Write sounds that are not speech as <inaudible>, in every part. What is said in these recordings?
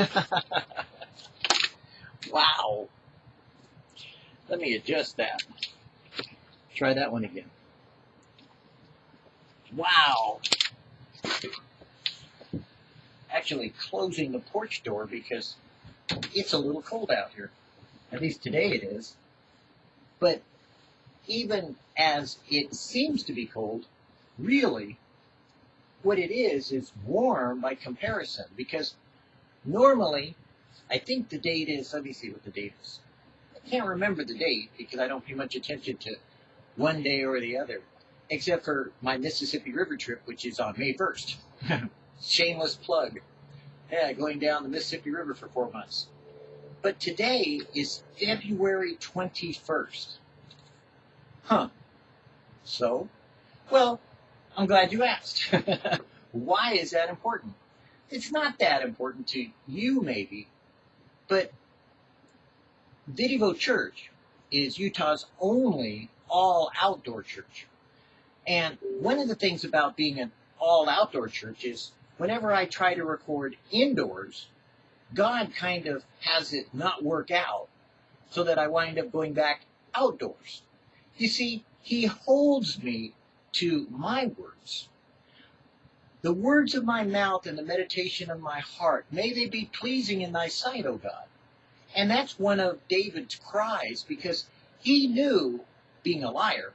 <laughs> wow. Let me adjust that. Try that one again. Wow. Actually closing the porch door because it's a little cold out here. At least today it is. But even as it seems to be cold, really, what it is is warm by comparison because normally, I think the date is, let me see what the date is. I can't remember the date because I don't pay much attention to one day or the other, except for my Mississippi River trip, which is on May 1st. <laughs> Shameless plug. Yeah, going down the Mississippi River for four months. But today is February 21st. Huh. So, well, I'm glad you asked. <laughs> Why is that important? It's not that important to you, maybe, but Vidivo Church is Utah's only all outdoor church. And one of the things about being an all outdoor church is whenever I try to record indoors, God kind of has it not work out so that I wind up going back outdoors. You see, He holds me to my words. The words of my mouth and the meditation of my heart, may they be pleasing in thy sight, O God. And that's one of David's cries because he knew, being a liar,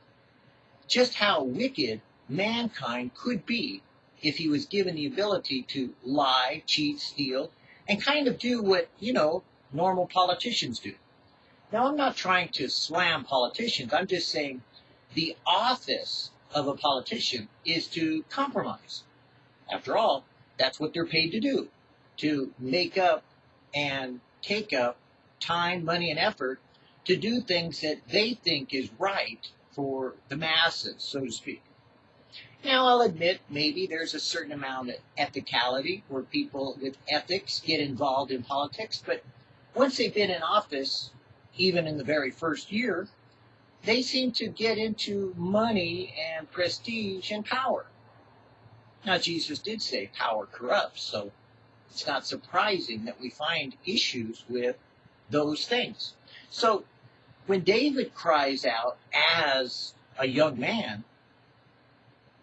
just how wicked mankind could be if he was given the ability to lie, cheat, steal, and kind of do what, you know, normal politicians do. Now, I'm not trying to slam politicians. I'm just saying the office of a politician is to compromise. After all, that's what they're paid to do, to make up and take up time, money, and effort to do things that they think is right for the masses, so to speak. Now, I'll admit maybe there's a certain amount of ethicality where people with ethics get involved in politics, but once they've been in office, even in the very first year, they seem to get into money and prestige and power. Now, Jesus did say power corrupts, so it's not surprising that we find issues with those things. So, when David cries out as a young man,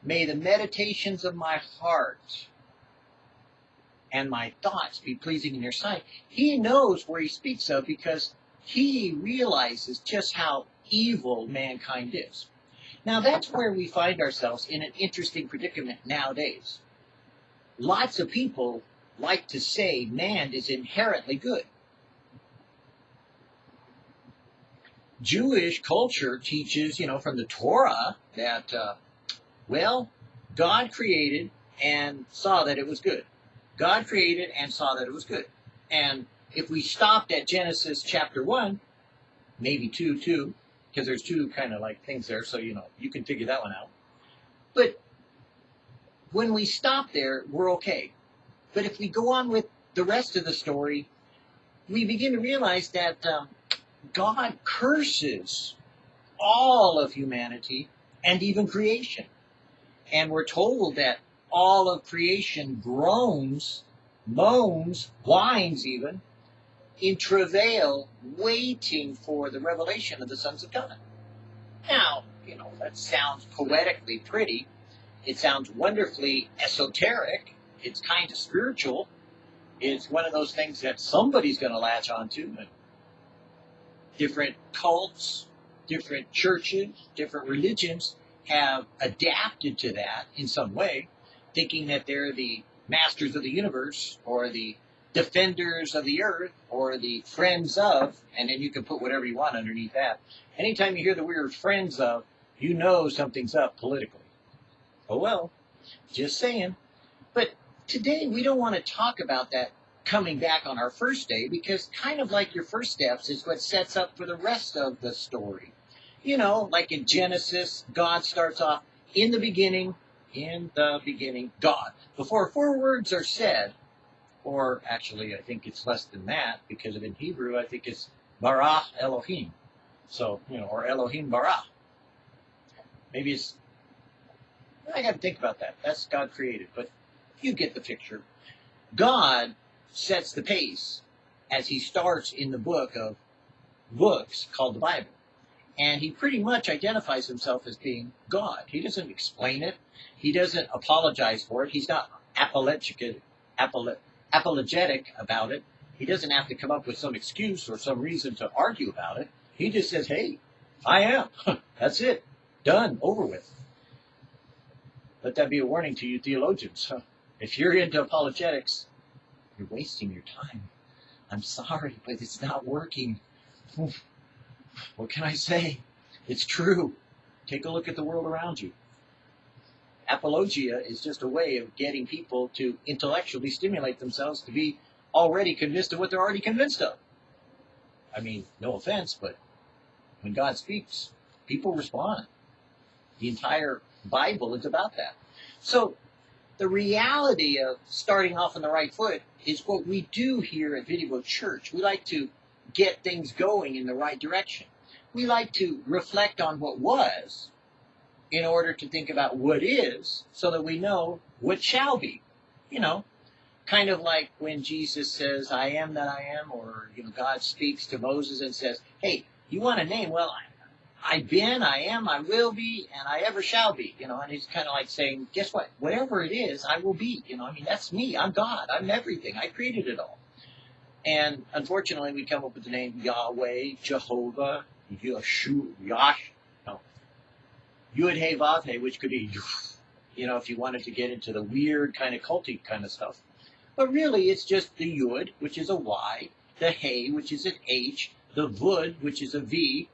May the meditations of my heart and my thoughts be pleasing in your sight. He knows where he speaks of because he realizes just how evil mankind is. Now, that's where we find ourselves in an interesting predicament nowadays. Lots of people like to say man is inherently good. Jewish culture teaches, you know, from the Torah that, uh, well, God created and saw that it was good. God created and saw that it was good. And if we stopped at Genesis chapter 1, maybe 2, 2, because there's two kind of like things there, so you know, you can figure that one out. But when we stop there, we're okay. But if we go on with the rest of the story, we begin to realize that um, God curses all of humanity and even creation. And we're told that all of creation groans, moans, whines even, in travail, waiting for the revelation of the sons of God. Now, you know, that sounds poetically pretty. It sounds wonderfully esoteric. It's kind of spiritual. It's one of those things that somebody's going to latch onto. Different cults, different churches, different religions have adapted to that in some way, thinking that they're the masters of the universe or the defenders of the earth or the friends of, and then you can put whatever you want underneath that. Anytime you hear the word friends of, you know something's up politically. Oh well, just saying. But today we don't want to talk about that coming back on our first day because kind of like your first steps is what sets up for the rest of the story. You know, like in Genesis, God starts off in the beginning, in the beginning, God. Before four words are said, or actually, I think it's less than that because in Hebrew, I think it's bara Elohim. So, you know, or Elohim bara. Maybe it's, I got to think about that. That's God created, but you get the picture. God sets the pace as he starts in the book of books called the Bible. And he pretty much identifies himself as being God. He doesn't explain it. He doesn't apologize for it. He's not apologetic, apologetic about it. He doesn't have to come up with some excuse or some reason to argue about it. He just says, hey, I am. <laughs> That's it. Done. Over with. Let that be a warning to you theologians. <laughs> If you're into apologetics, you're wasting your time. I'm sorry, but it's not working. What can I say? It's true. Take a look at the world around you. Apologia is just a way of getting people to intellectually stimulate themselves to be already convinced of what they're already convinced of. I mean, no offense, but when God speaks, people respond. The entire Bible is about that. So the reality of starting off on the right foot is what we do here at Video Church. We like to get things going in the right direction. We like to reflect on what was in order to think about what is so that we know what shall be. You know, kind of like when Jesus says, I am that I am, or, you know, God speaks to Moses and says, hey, you want a name? Well, I, I've been, I am, I will be, and I ever shall be. You know, and he's kind of like saying, guess what? Whatever it is, I will be. You know, I mean, that's me. I'm God. I'm everything. I created it all. And unfortunately, we come up with the name Yahweh, Jehovah, Yeshu, Yash, Yud He Vav He, which could be, you know, if you wanted to get into the weird kind of culty kind of stuff. But really, it's just the Yud, which is a Y, the He, which is an H, the Vud, which is a V,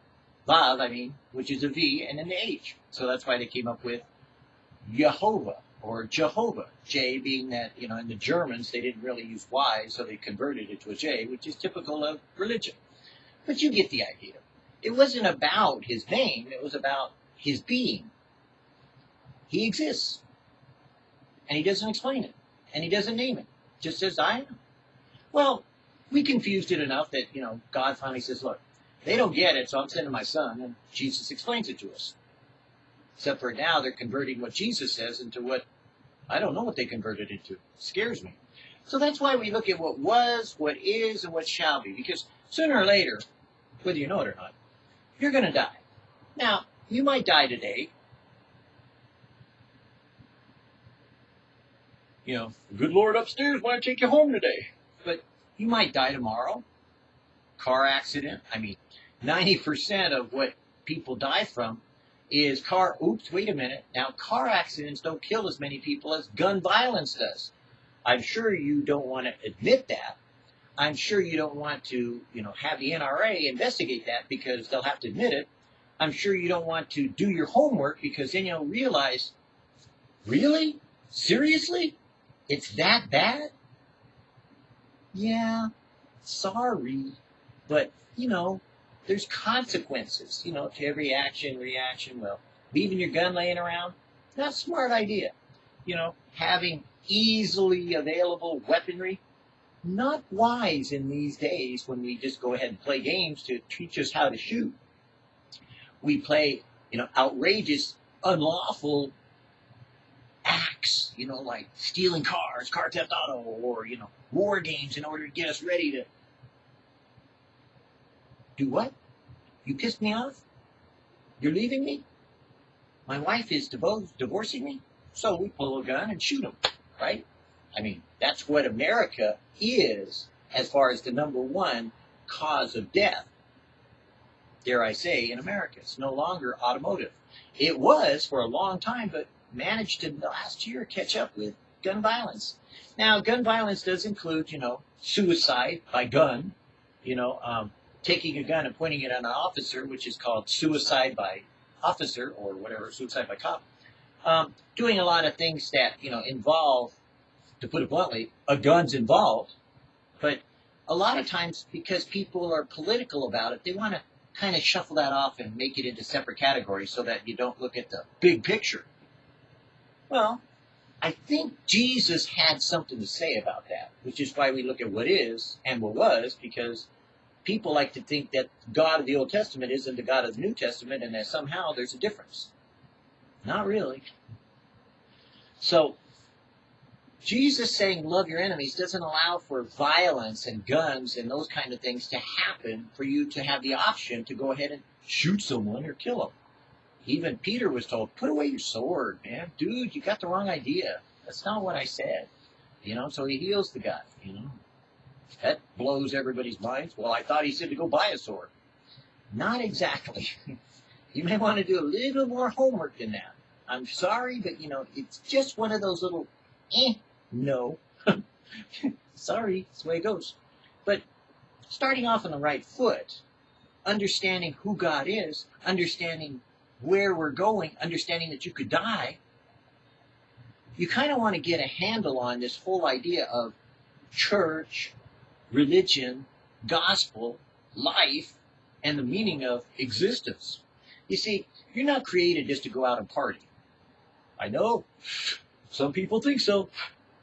Vav, I mean, which is a V, and an H. So that's why they came up with Jehovah or Jehovah. J being that, you know, in the Germans, they didn't really use Y, so they converted it to a J, which is typical of religion. But you get the idea. It wasn't about his name, it was about his being. He exists. And he doesn't explain it. And he doesn't name it. Just says, I am. Well, we confused it enough that, you know, God finally says, look, they don't get it, so I'm sending my son, and Jesus explains it to us. Except for now, they're converting what Jesus says into what I don't know what they converted it to. It scares me. So that's why we look at what was, what is, and what shall be. Because sooner or later, whether you know it or not, you're going to die. Now, you might die today. You know, good Lord upstairs might take you home today. But you might die tomorrow. Car accident. I mean, 90% of what people die from is car, oops, wait a minute. Now, car accidents don't kill as many people as gun violence does. I'm sure you don't want to admit that. I'm sure you don't want to, you know, have the NRA investigate that because they'll have to admit it. I'm sure you don't want to do your homework because then you'll realize, really? Seriously? It's that bad? Yeah, sorry. But, you know, there's consequences, you know, to every action, reaction. Well, leaving your gun laying around, not a smart idea. You know, having easily available weaponry, not wise in these days when we just go ahead and play games to teach us how to shoot. We play, you know, outrageous, unlawful acts, you know, like stealing cars, car theft auto, or, you know, war games in order to get us ready to do what? You pissed me off? You're leaving me? My wife is divo- divorcing me? So we pull a gun and shoot him, right? I mean, that's what America is as far as the number one cause of death. Dare I say, in America. It's no longer automotive. It was for a long time, but managed to last year catch up with gun violence. Now, gun violence does include, you know, suicide by gun, you know, um, taking a gun and pointing it at an officer, which is called suicide by officer or whatever, suicide by cop, um, doing a lot of things that you know involve, to put it bluntly, a gun's involved. But a lot of times, because people are political about it, they want to kind of shuffle that off and make it into separate categories so that you don't look at the big picture. Well, I think Jesus had something to say about that, which is why we look at what is and what was, because people like to think that God of the Old Testament isn't the God of the New Testament and that somehow there's a difference. Not really. So, Jesus saying love your enemies doesn't allow for violence and guns and those kind of things to happen for you to have the option to go ahead and shoot someone or kill them. Even Peter was told, put away your sword, man. Dude, you got the wrong idea. That's not what I said. You know, so he heals the guy, you know. That blows everybody's minds. Well, I thought he said to go buy a sword. Not exactly. <laughs> you may want to do a little more homework than that. I'm sorry, but you know, it's just one of those little eh, no. <laughs> sorry, it's the way it goes. But starting off on the right foot, understanding who God is, understanding where we're going, understanding that you could die, you kind of want to get a handle on this whole idea of church, religion, gospel, life, and the meaning of existence. You see, you're not created just to go out and party. I know some people think so.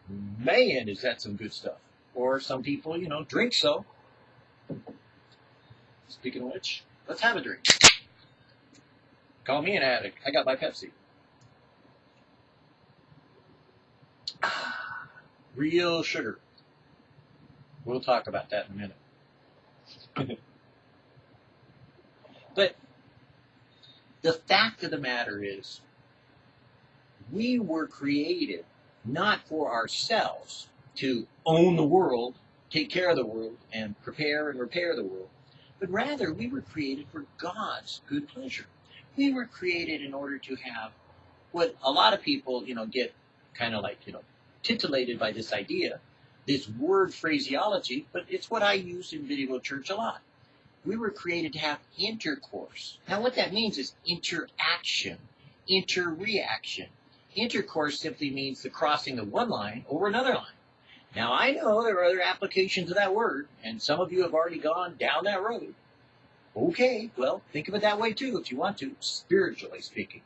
Man, is that some good stuff. Or some people, you know, drink so. Speaking of which, let's have a drink. Call me an addict. I got my Pepsi. <sighs> Real sugar. We'll talk about that in a minute. <laughs> but the fact of the matter is, we were created not for ourselves to own the world, take care of the world, and prepare and repair the world, but rather we were created for God's good pleasure. We were created in order to have what a lot of people, you know, get kind of like, you know, titillated by this idea this word phraseology, but it's what I use in Video Church a lot. We were created to have intercourse. Now, what that means is interaction, interreaction. Intercourse simply means the crossing of one line over another line. Now, I know there are other applications of that word, and some of you have already gone down that road. Okay, well, think of it that way too if you want to, spiritually speaking.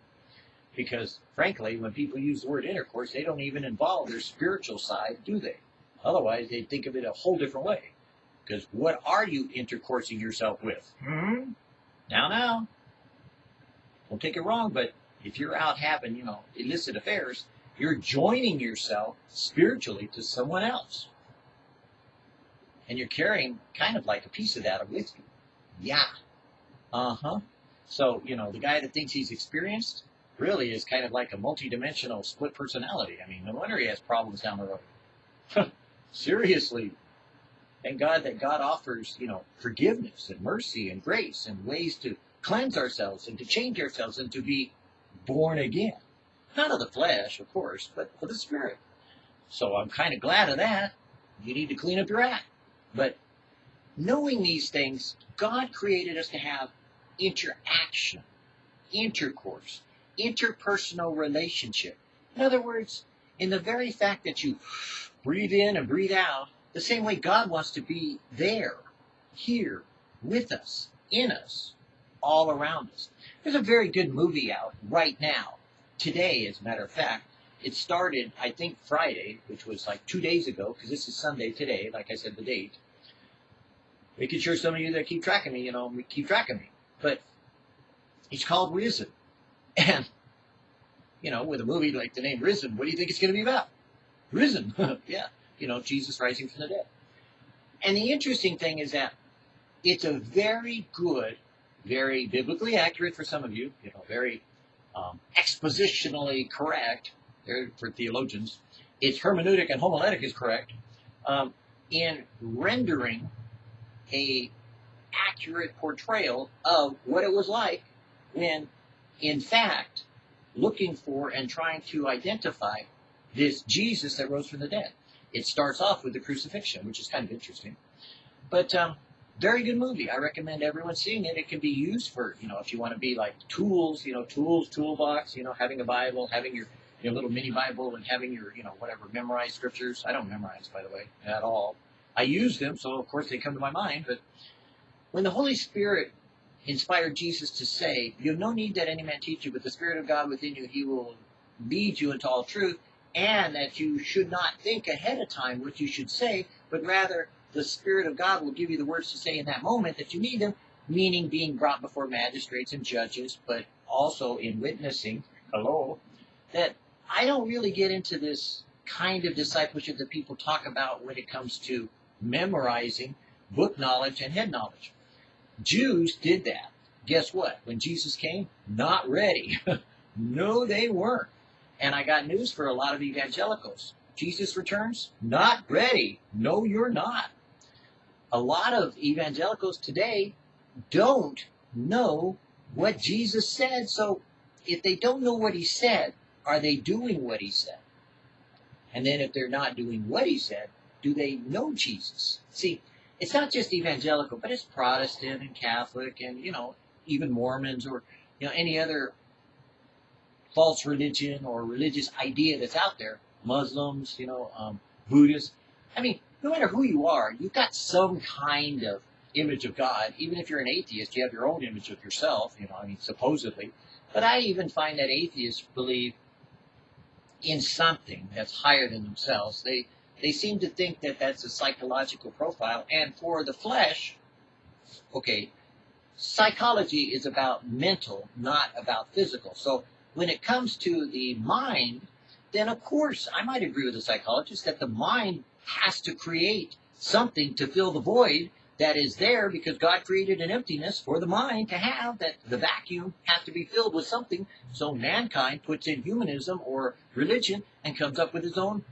Because, frankly, when people use the word intercourse, they don't even involve their spiritual side, do they? Otherwise, they think of it a whole different way. Because what are you intercoursing yourself with? Hmm? Now, now. Don't take it wrong, but if you're out having, you know, illicit affairs, you're joining yourself spiritually to someone else. And you're carrying kind of like a piece of that with you. Yeah. Uh huh. So, you know, the guy that thinks he's experienced really is kind of like a multidimensional split personality. I mean, no wonder he has problems down the road. <laughs> Seriously. Thank God that God offers, you know, forgiveness and mercy and grace and ways to cleanse ourselves and to change ourselves and to be born again. Not of the flesh, of course, but of the spirit. So I'm kind of glad of that. You need to clean up your act. But knowing these things, God created us to have interaction, intercourse, interpersonal relationship. In other words, in the very fact that you breathe in and breathe out, the same way God wants to be there, here, with us, in us, all around us. There's a very good movie out right now, today, as a matter of fact. It started, I think, Friday, which was like two days ago, because this is Sunday today, like I said, the date. Making sure some of you that keep tracking me, you know, keep tracking me. But it's called Risen. <laughs> And, you know, with a movie like the name Risen, what do you think it's going to be about? risen. <laughs> yeah, you know, Jesus rising from the dead. And the interesting thing is that it's a very good, very biblically accurate for some of you, you know, very um, expositionally correct there for theologians. Its hermeneutic and homiletic is correct um, in rendering a accurate portrayal of what it was like when, in fact, looking for and trying to identify this Jesus that rose from the dead. It starts off with the crucifixion, which is kind of interesting. But um, very good movie. I recommend everyone seeing it. It can be used for, you know, if you want to be like tools, you know, tools, toolbox, you know, having a Bible, having your, your little mini Bible and having your, you know, whatever, memorized scriptures. I don't memorize, by the way, at all. I use them, so of course they come to my mind. But when the Holy Spirit inspired Jesus to say, You have no need that any man teach you, but the Spirit of God within you, he will lead you into all truth and that you should not think ahead of time what you should say, but rather the Spirit of God will give you the words to say in that moment that you need them, meaning being brought before magistrates and judges, but also in witnessing, hello, that I don't really get into this kind of discipleship that people talk about when it comes to memorizing book knowledge and head knowledge. Jews did that. Guess what? When Jesus came, not ready. <laughs> no, they weren't. And I got news for a lot of evangelicals. Jesus returns, not ready. No, you're not. A lot of evangelicals today don't know what Jesus said. So if they don't know what he said, are they doing what he said? And then if they're not doing what he said, do they know Jesus? See, it's not just evangelical, but it's Protestant and Catholic and, you know, even Mormons or, you know, any other false religion or religious idea that's out there. Muslims, you know, um, Buddhists. I mean, no matter who you are, you've got some kind of image of God. Even if you're an atheist, you have your own image of yourself, you know, I mean, supposedly. But I even find that atheists believe in something that's higher than themselves. They they seem to think that that's a psychological profile. And for the flesh, okay, psychology is about mental, not about physical. So when it comes to the mind, then of course I might agree with the psychologist that the mind has to create something to fill the void that is there because God created an emptiness for the mind to have, that the vacuum has to be filled with something. So mankind puts in humanism or religion and comes up with his own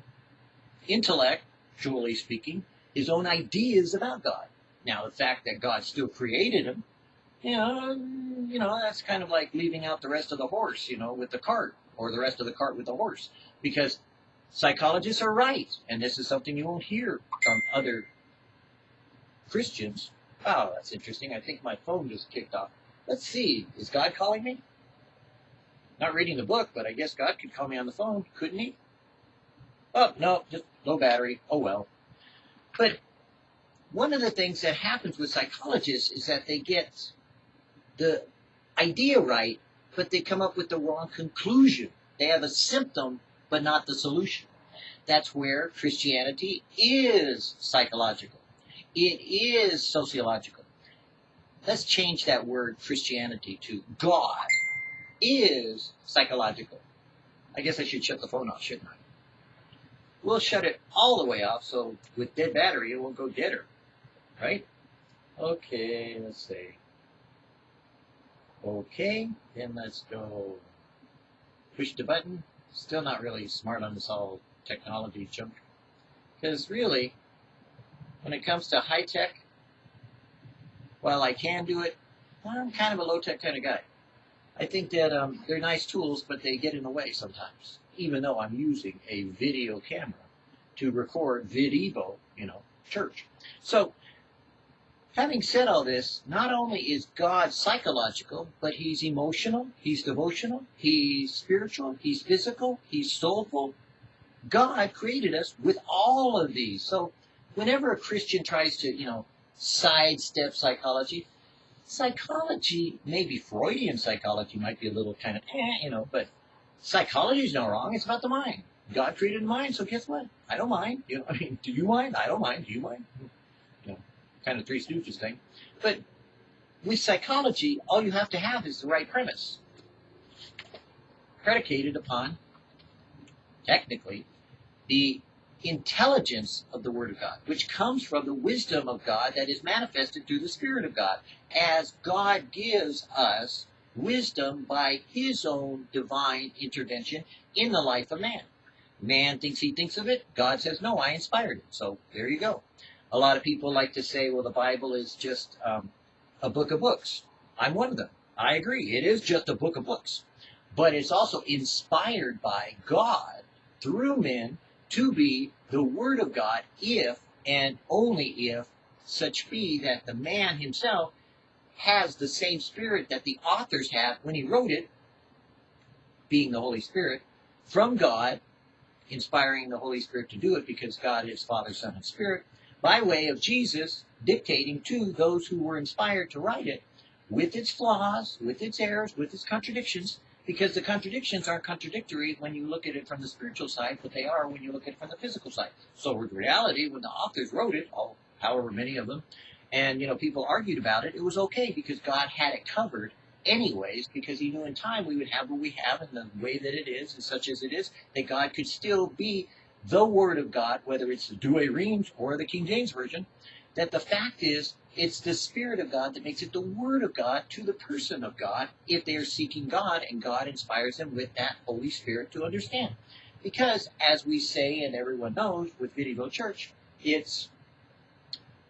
intellect, surely speaking, his own ideas about God. Now, the fact that God still created him, you know, you know, that's kind of like leaving out the rest of the horse, you know, with the cart, or the rest of the cart with the horse, because psychologists are right, and this is something you won't hear from other Christians. Oh, that's interesting. I think my phone just kicked off. Let's see. Is God calling me? Not reading the book, but I guess God could call me on the phone, couldn't he? Oh, no, just low battery. Oh, well. But one of the things that happens with psychologists is that they get the idea right, but they come up with the wrong conclusion. They have a symptom, but not the solution. That's where Christianity is psychological. It is sociological. Let's change that word Christianity to God is psychological. I guess I should shut the phone off, shouldn't I? We'll shut it all the way off so with dead battery it won't go deader. Right? Okay, let's see. Okay, then let's go push the button. Still not really smart on this all technology junk. Because really, when it comes to high tech, while I can do it, I'm kind of a low tech kind of guy. I think that um, they're nice tools, but they get in the way sometimes, even though I'm using a video camera to record VidEvo, you know, church. So, having said all this, not only is God psychological, but he's emotional, he's devotional, he's spiritual, he's physical, he's soulful. God created us with all of these. So, whenever a Christian tries to, you know, sidestep psychology, psychology, maybe Freudian psychology might be a little kind of, eh, you know, but psychology is not wrong. It's about the mind. God created the mind, so guess what? I don't mind. You know, I <laughs> mean, do you mind? I don't mind. Do you mind? Kind of Three Stooges thing. But with psychology, all you have to have is the right premise, predicated upon, technically, the intelligence of the Word of God, which comes from the wisdom of God that is manifested through the Spirit of God, as God gives us wisdom by His own divine intervention in the life of man. Man thinks he thinks of it. God says, no, I inspired it. So there you go. A lot of people like to say, well, the Bible is just um, a book of books. I'm one of them. I agree. It is just a book of books. But it's also inspired by God through men to be the Word of God if and only if such be that the man himself has the same spirit that the authors have when he wrote it, being the Holy Spirit, from God, inspiring the Holy Spirit to do it because God is Father, Son, and Spirit, by way of Jesus dictating to those who were inspired to write it, with its flaws, with its errors, with its contradictions, because the contradictions aren't contradictory when you look at it from the spiritual side, but they are when you look at it from the physical side. So in reality, when the authors wrote it, all, however many of them, and you know people argued about it, it was okay because God had it covered anyways, because he knew in time we would have what we have and the way that it is and such as it is, that God could still be the Word of God, whether it's the Douay Rheims or the King James Version, that the fact is it's the Spirit of God that makes it the Word of God to the person of God if they are seeking God and God inspires them with that Holy Spirit to understand. Because, as we say and everyone knows with Videoville Church, it's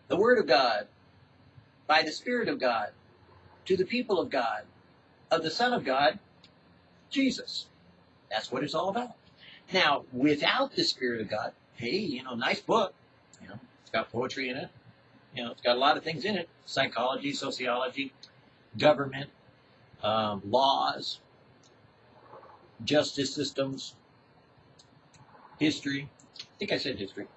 the Word of God by the Spirit of God to the people of God, of the Son of God, Jesus. That's what it's all about. Now, without the Spirit of God, hey, you know, nice book. You know, it's got poetry in it. You know, it's got a lot of things in it: psychology, sociology, government, um, laws, justice systems, history. I think I said history.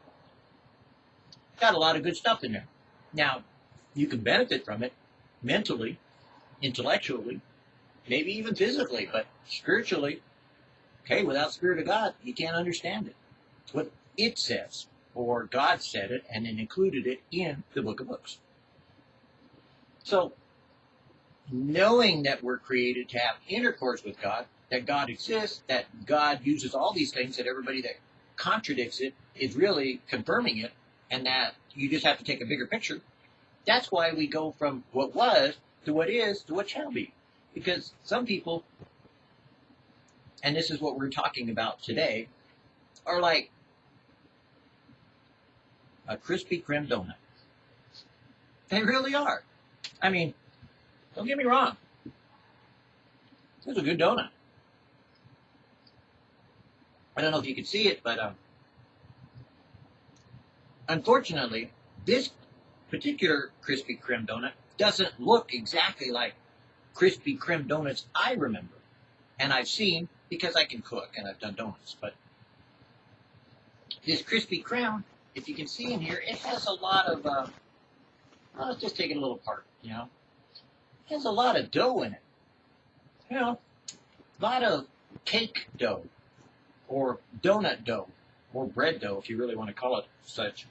Got a lot of good stuff in there. Now, you can benefit from it mentally, intellectually, maybe even physically, but spiritually, okay, without the Spirit of God, you can't understand it. What it says, or God said it and then included it in the book of books. So, knowing that we're created to have intercourse with God, that God exists, that God uses all these things, that everybody that contradicts it is really confirming it, and that you just have to take a bigger picture. That's why we go from what was to what is to what shall be. Because some people, and this is what we're talking about today, are like a Krispy Kreme donut. They really are. I mean, don't get me wrong. It's a good donut. I don't know if you can see it, but um, unfortunately, this particular Krispy Kreme donut doesn't look exactly like Krispy Kreme donuts I remember. And I've seen because I can cook and I've done donuts. But this Krispy Kreme, if you can see in here, it has a lot of, uh, well, let's just take it a little apart, you know. It has a lot of dough in it. You know, a lot of cake dough or donut dough or bread dough, if you really want to call it such.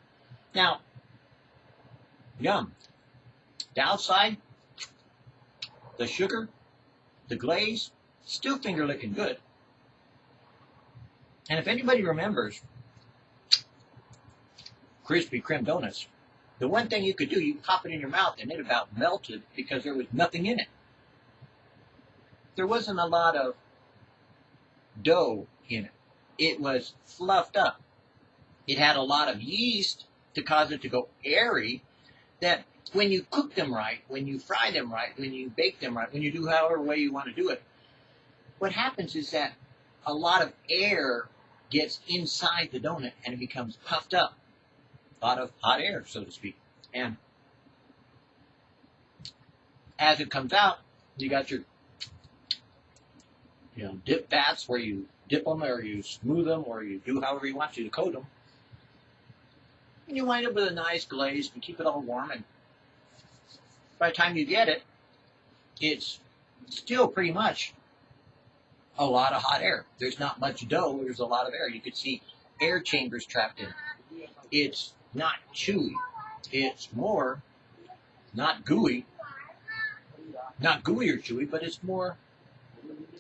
Now, yum. The outside, the sugar, the glaze, still finger licking good. And if anybody remembers Krispy Kreme donuts, the one thing you could do, you pop it in your mouth and it about melted because there was nothing in it. There wasn't a lot of dough in it. It was fluffed up. It had a lot of yeast to cause it to go airy that when you cook them right, when you fry them right, when you bake them right, when you do however way you want to do it, what happens is that a lot of air gets inside the donut and it becomes puffed up. Lot of hot air, so to speak. And as it comes out, you got your you know dip vats where you dip them or you smooth them or you do however you want to to coat them. And you wind up with a nice glaze and keep it all warm and by the time you get it, it's still pretty much a lot of hot air. There's not much dough, there's a lot of air. You could see air chambers trapped in it. It's not chewy. It's more not gooey. Not gooey or chewy, but it's more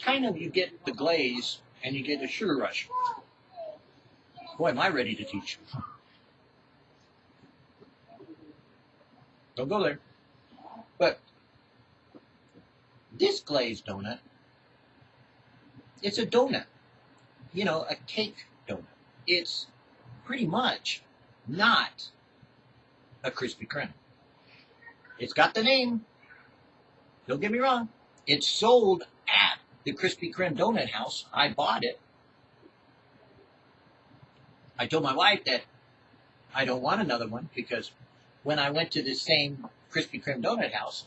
kind of you get the glaze and you get a sugar rush. Boy, am I ready to teach. Don't go there. But this glazed donut, it's a donut. You know, a cake donut. It's pretty much not a Krispy Kreme. It's got the name. Don't get me wrong. It's sold at the Krispy Kreme donut house. I bought it. I told my wife that I don't want another one because when I went to the same Krispy Kreme donut house,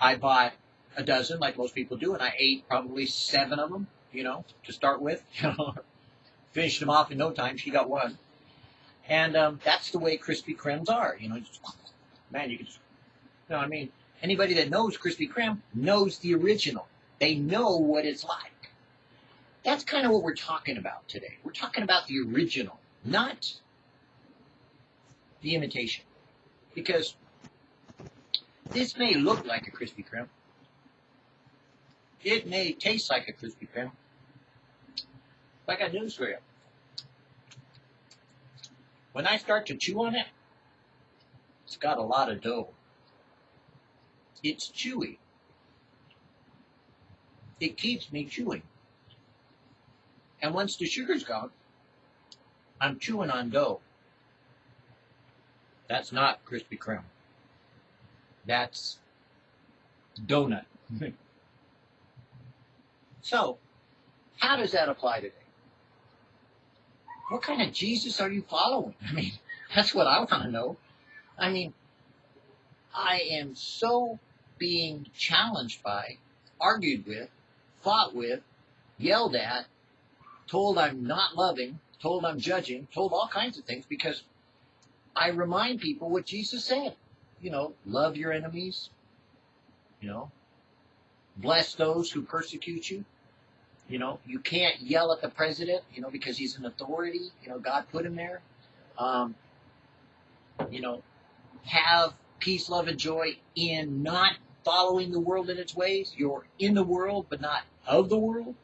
I bought a dozen, like most people do, and I ate probably seven of them, you know, to start with. <laughs> Finished them off in no time. She got one, and um, that's the way Krispy Kremes are. You know, man, you can, just, you know, I mean, anybody that knows Krispy Kreme knows the original. They know what it's like. That's kind of what we're talking about today. We're talking about the original, not the imitation. Because this may look like a Krispy Kreme. It may taste like a Krispy Kreme. But I got news for you. when I start to chew on it, it's got a lot of dough. It's chewy. It keeps me chewing. And once the sugar's gone, I'm chewing on dough. That's not Krispy Kreme. That's donut. <laughs> so, how does that apply today? What kind of Jesus are you following? I mean, that's what I want to know. I mean, I am so being challenged by, argued with, fought with, yelled at, told I'm not loving, told I'm judging, told all kinds of things because I remind people what Jesus said. You know, love your enemies, you know, bless those who persecute you. You know, you can't yell at the president, you know, because he's an authority. You know, God put him there. Um, you know, have peace, love, and joy in not following the world in its ways. You're in the world, but not of the world.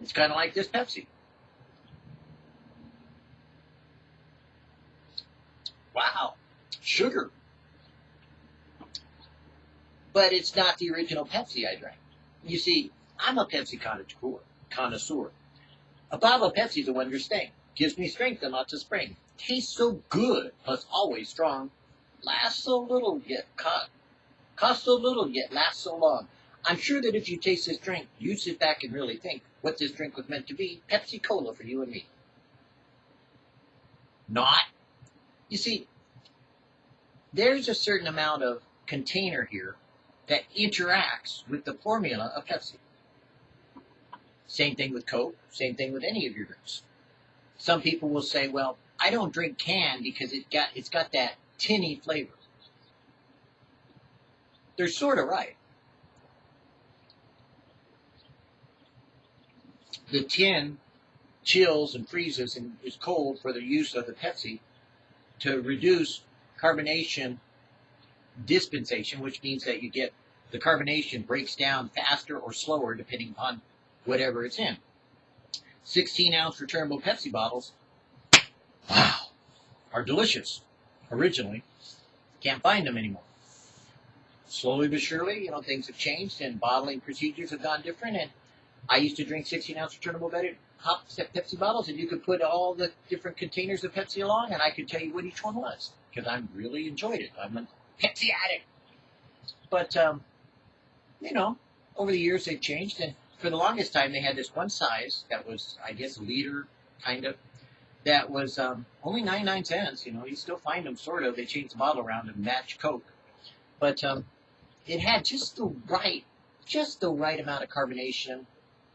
It's kind of like this Pepsi. Wow, sugar. But it's not the original Pepsi I drank. You see, I'm a Pepsi connoisseur. A bottle of Pepsi is a wonder thing. Gives me strength and lots of spring. Tastes so good, plus always strong. Lasts so little, yet cost, cost so little, yet lasts so long. I'm sure that if you taste this drink, you'd sit back and really think what this drink was meant to be. Pepsi Cola for you and me. Not. You see, there's a certain amount of container here that interacts with the formula of Pepsi. Same thing with Coke, same thing with any of your drinks. Some people will say, well, I don't drink can because it got it's got that tinny flavor. They're sort of right. The tin chills and freezes and is cold for the use of the Pepsi to reduce carbonation dispensation, which means that you get the carbonation breaks down faster or slower depending upon whatever it's in. 16 ounce returnable Pepsi bottles, wow, are delicious originally. Can't find them anymore. Slowly but surely, you know, things have changed and bottling procedures have gone different. And I used to drink 16 ounce returnable hop Pepsi bottles, and you could put all the different containers of Pepsi along, and I could tell you what each one was because I really enjoyed it. I'm a Pepsi addict. But, um, you know, over the years they've changed, and for the longest time they had this one size that was, I guess, a liter kind of, that was um, only 99 cents. You know, you still find them sort of. They changed the bottle around to match Coke. But um, it had just the right, just the right amount of carbonation,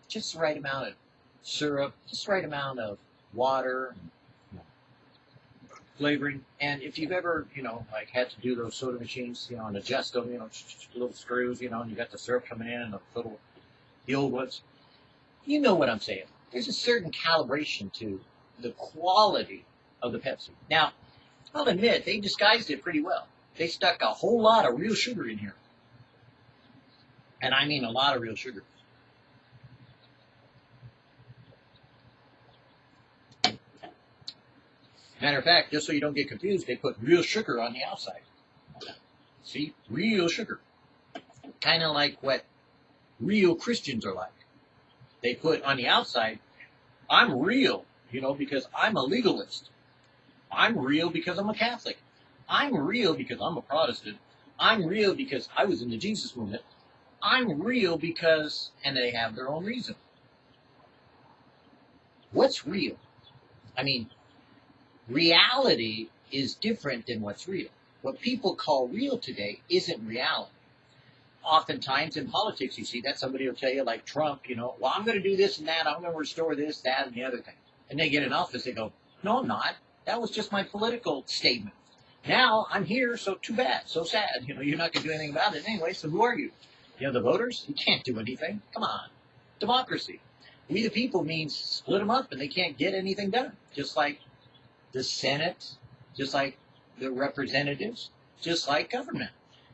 just the right amount of syrup, just the right amount of water, flavoring. And if you've ever, you know, like had to do those soda machines, you know, and adjust them, you know, little screws, you know, and you got the syrup coming in and the little, the old ones, you know what I'm saying. There's a certain calibration to the quality of the Pepsi. Now, I'll admit, they disguised it pretty well. They stuck a whole lot of real sugar in here. And I mean a lot of real sugar. Matter of fact, just so you don't get confused, they put real sugar on the outside. See? Real sugar. Kind of like what real Christians are like. They put on the outside, I'm real, you know, because I'm a legalist. I'm real because I'm a Catholic. I'm real because I'm a Protestant. I'm real because I was in the Jesus movement. I'm real because, and they have their own reason. What's real? I mean, reality is different than what's real. What people call real today isn't reality. Oftentimes in politics, you see that somebody will tell you, like Trump, you know, well, I'm going to do this and that. I'm going to restore this, that, and the other thing. And they get in office, they go, no, I'm not. That was just my political statement. Now I'm here, so too bad, so sad. You know, you're not going to do anything about it anyway. So who are you? You know, the voters. You can't do anything. Come on, democracy. We the people means split them up, and they can't get anything done. Just like the Senate, just like the representatives, just like government.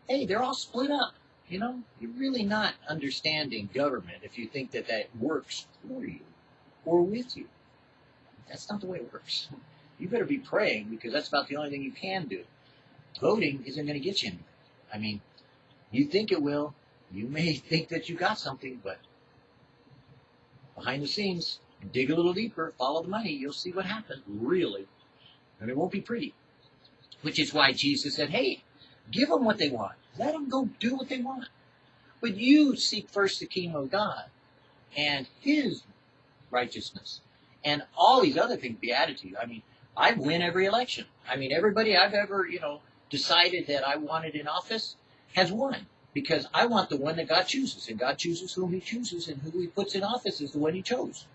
Hey, they're all split up. You know, you're really not understanding government if you think that that works for you or with you. That's not the way it works. You better be praying because that's about the only thing you can do. Voting isn't going to get you anywhere. I mean, you think it will. You may <laughs> think that you got something, but behind the scenes, dig a little deeper, follow the money, you'll see what happens, really. And it won't be pretty. Which is why Jesus said, hey, give them what they want. Let them go do what they want. But you seek first the kingdom of God and his righteousness. And all these other things, beatitude. I mean, I win every election. I mean, everybody I've ever, you know, decided that I wanted in office has won because I want the one that God chooses, and God chooses whom He chooses, and who He puts in office is the one He chose.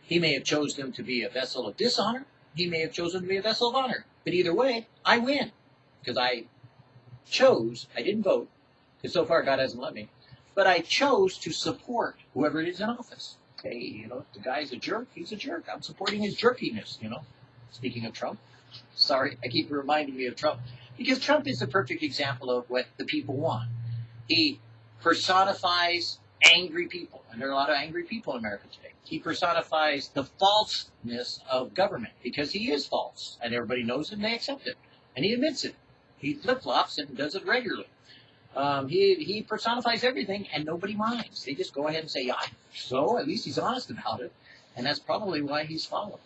He may have chosen them to be a vessel of dishonor. He may have chosen to be a vessel of honor. But either way, I win because I chose. I didn't vote because so far God hasn't let me, but I chose to support whoever it is in office. Hey, you know, the guy's a jerk, he's a jerk. I'm supporting his jerkiness. You know. Speaking of Trump, sorry, I keep reminding me of Trump because Trump is the perfect example of what the people want. He personifies angry people, and there are a lot of angry people in America today. He personifies the falseness of government because he is false, and everybody knows it and they accept it, and he admits it. He flip flops and does it regularly. Um, he he personifies everything, and nobody minds. They just go ahead and say, "Yeah, so at least he's honest about it," and that's probably why he's followed.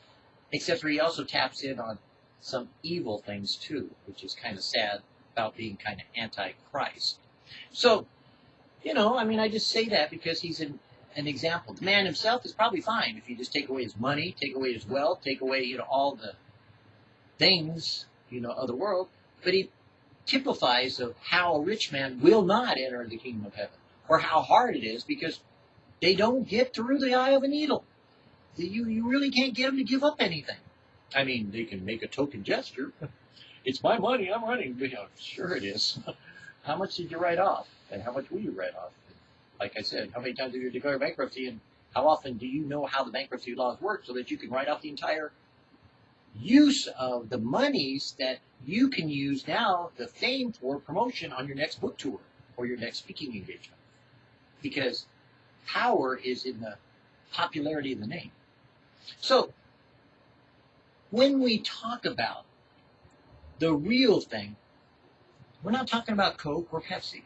Except for he also taps in on some evil things too, which is kind of sad about being kind of anti-Christ. So, you know, I mean, I just say that because he's an, an example. The man himself is probably fine if you just take away his money, take away his wealth, take away, you know, all the things, you know, of the world. But he typifies of how a rich man will not enter the kingdom of heaven, or how hard it is because they don't get through the eye of a needle. You, you really can't get them to give up anything. I mean, they can make a token gesture. <laughs> it's my money, I'm running. Yeah, sure it is. <laughs> how much did you write off? And how much will you write off? Like I said, how many times have you declared bankruptcy? And how often do you know how the bankruptcy laws work so that you can write off the entire use of the monies that you can use now, the fame for promotion on your next book tour or your next speaking engagement? Because power is in the popularity of the name. So when we talk about the real thing, we're not talking about Coke or Pepsi.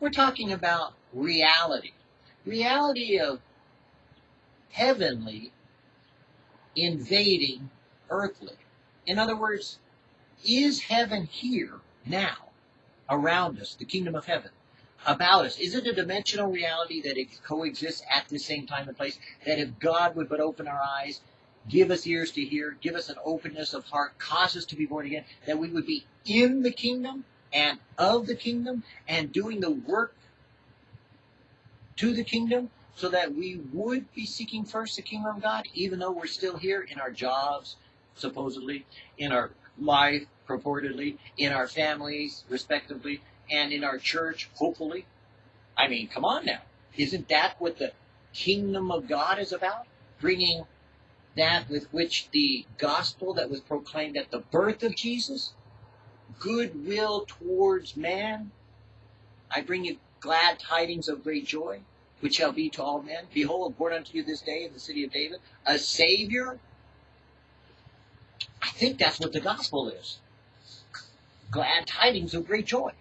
We're talking about reality. Reality of heavenly invading earthly. In other words, is heaven here now around us, the kingdom of heaven? About us. Is it a dimensional reality that it coexists at the same time and place? That if God would but open our eyes, give us ears to hear, give us an openness of heart, cause us to be born again, that we would be in the kingdom and of the kingdom and doing the work to the kingdom so that we would be seeking first the kingdom of God, even though we're still here in our jobs, supposedly, in our life, purportedly, in our families, respectively, and in our church, hopefully. I mean, come on now. Isn't that what the kingdom of God is about? Bringing that with which the gospel that was proclaimed at the birth of Jesus, goodwill towards man, I bring you glad tidings of great joy, which shall be to all men. Behold, born unto you this day in the city of David, a Savior. I think that's what the gospel is. Glad tidings of great joy.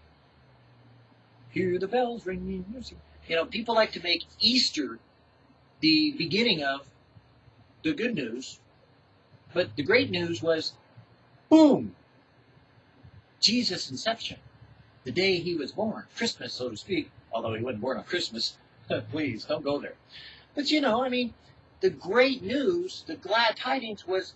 Hear the bells ringing. You know, people like to make Easter the beginning of the good news. But the great news was, boom, Jesus' inception, the day he was born, Christmas, so to speak, although he wasn't born on Christmas. <laughs> Please, don't go there. But you know, I mean, the great news, the glad tidings was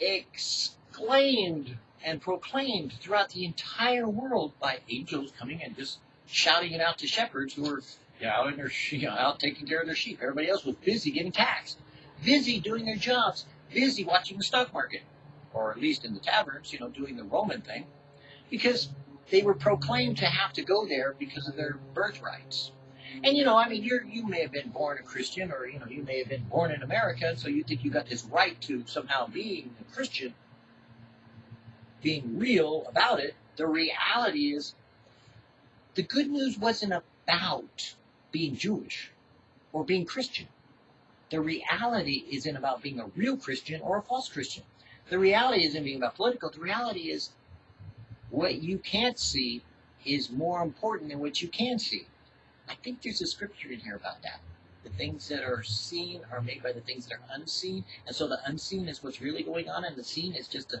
exclaimed and proclaimed throughout the entire world by angels coming and just shouting it out to shepherds who were you know, their <laughs> you know, out taking care of their sheep. Everybody else was busy getting taxed busy doing their jobs, busy watching the stock market, or at least in the taverns, you know, doing the Roman thing, because they were proclaimed to have to go there because of their birthrights. And you know, I mean, you you may have been born a Christian, or you know, you may have been born in America, and so you think you got this right to somehow being a Christian, being real about it. The reality is, the good news wasn't about being Jewish or being Christian. The reality isn't about being a real Christian or a false Christian. The reality isn't being about political. The reality is what you can't see is more important than what you can see. I think there's a scripture in here about that. The things that are seen are made by the things that are unseen. And so the unseen is what's really going on, and the seen is just a